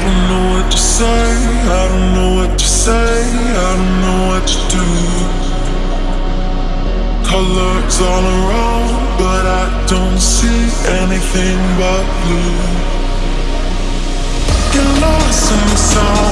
don't know what to say, I don't know what to say, I don't know what to do. Colors all around, but I don't see anything but blue. Get lost in the sound,